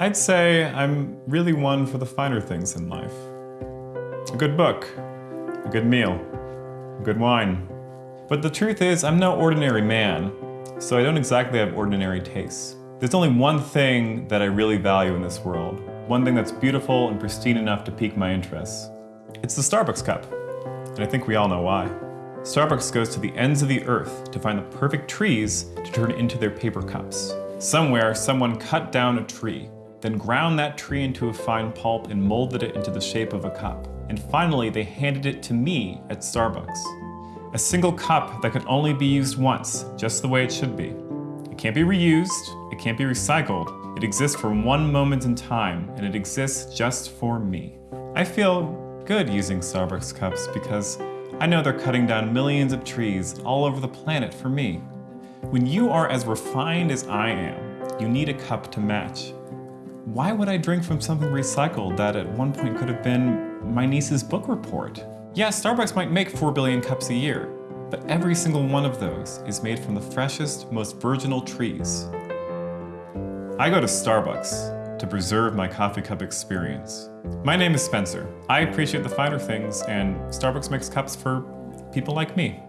I'd say I'm really one for the finer things in life. A good book, a good meal, a good wine. But the truth is, I'm no ordinary man, so I don't exactly have ordinary tastes. There's only one thing that I really value in this world, one thing that's beautiful and pristine enough to pique my interest. It's the Starbucks cup, and I think we all know why. Starbucks goes to the ends of the earth to find the perfect trees to turn into their paper cups. Somewhere, someone cut down a tree, then ground that tree into a fine pulp and molded it into the shape of a cup. And finally, they handed it to me at Starbucks. A single cup that could only be used once, just the way it should be. It can't be reused, it can't be recycled, it exists for one moment in time, and it exists just for me. I feel good using Starbucks cups because I know they're cutting down millions of trees all over the planet for me. When you are as refined as I am, you need a cup to match. Why would I drink from something recycled that at one point could have been my niece's book report? Yeah, Starbucks might make 4 billion cups a year, but every single one of those is made from the freshest, most virginal trees. I go to Starbucks to preserve my coffee cup experience. My name is Spencer. I appreciate the finer things, and Starbucks makes cups for people like me.